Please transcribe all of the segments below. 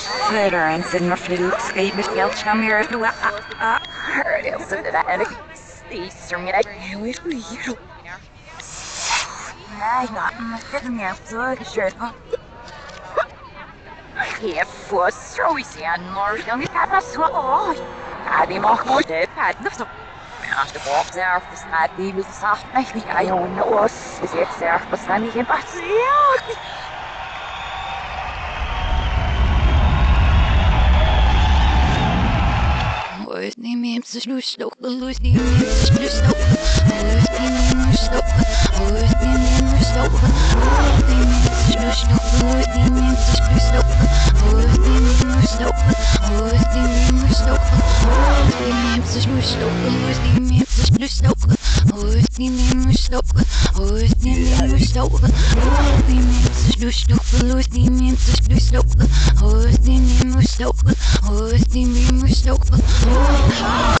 Florence and Flukes gave me Welch na mir du hurt it so that I Easter me I wish we you Nej, nej, det är så kört. Jag får så i sig en morgon vi kan så oj. Hade mag mot det hade så. Men det var så här för snart det vill sagt mig vi är ju en oss. Det är så loes nog, loes die loes loes nog, loes die loes nog, loes die loes nog, loes die loes nog, loes die loes nog, loes die loes nog, loes die loes nog, loes die loes nog, loes die loes nog, loes die loes nog, loes die loes nog, loes die loes nog, loes die loes nog, loes die loes nog, loes die loes nog, loes die loes nog,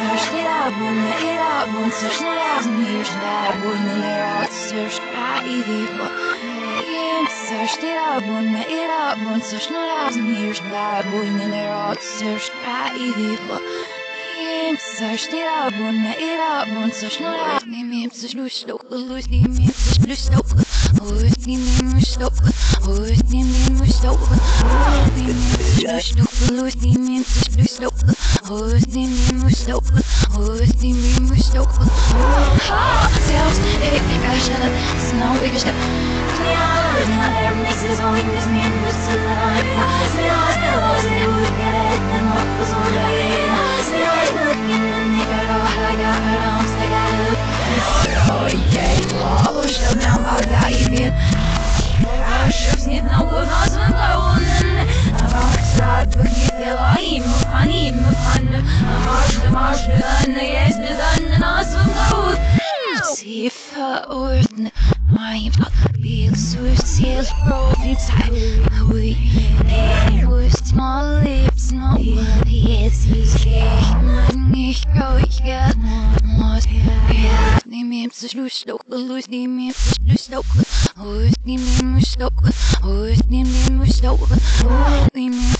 search it out, wouldn't search it out, and here's search I-E-V-Y searched it up, search no out, and here's search I-E-V-Y Searched the search the the the the ik kan zelf snel ik snel. Sifa ordne, my big swift sails broken side. We with my lips, no yes, nicht ruhig get was Nimm mir zu Schluss doch, los nimm mir zu Schluss doch, los nimm mir zu doch, los nimm mir zu doch, los nimm mir zu Schluss doch, los nimm mir zu Schluss doch, los nimm mir zu doch, los nimm mir zu doch.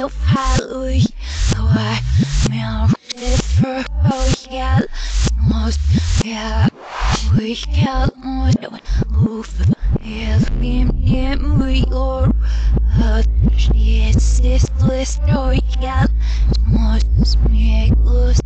help hallelujah. So I mean this for we got yeah we got more than oof yes game game we are uh yes this list we got most me, us